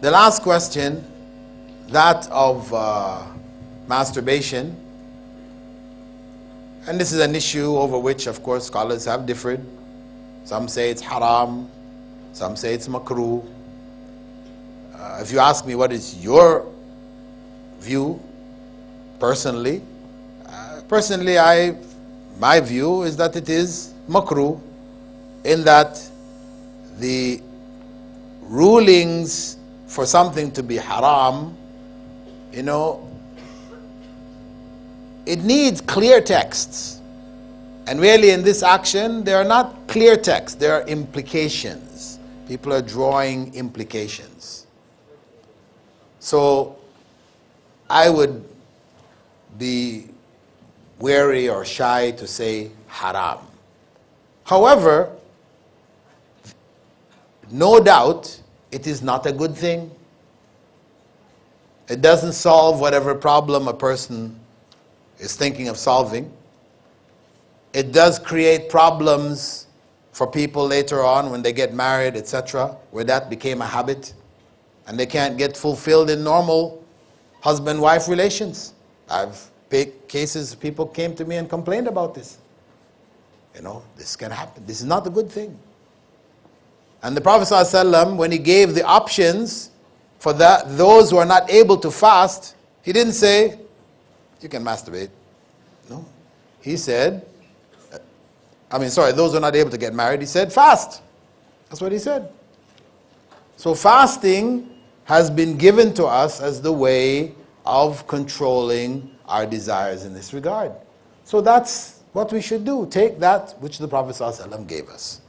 The last question, that of uh, masturbation. And this is an issue over which, of course, scholars have differed. Some say it's haram, some say it's makruh. Uh, if you ask me what is your view, personally, uh, personally, I, my view is that it is makruh, in that the rulings for something to be haram, you know, it needs clear texts. And really, in this action, there are not clear texts, there are implications. People are drawing implications. So, I would be wary or shy to say haram. However, no doubt it is not a good thing. It doesn't solve whatever problem a person is thinking of solving. It does create problems for people later on when they get married, etc., where that became a habit and they can't get fulfilled in normal husband wife relations. I've picked cases people came to me and complained about this. You know, this can happen. This is not a good thing. And the Prophet ﷺ, when he gave the options for that, those who are not able to fast, he didn't say, you can masturbate. No. He said, uh, I mean, sorry, those who are not able to get married, he said, fast. That's what he said. So fasting has been given to us as the way of controlling our desires in this regard. So that's what we should do. Take that which the Prophet ﷺ gave us.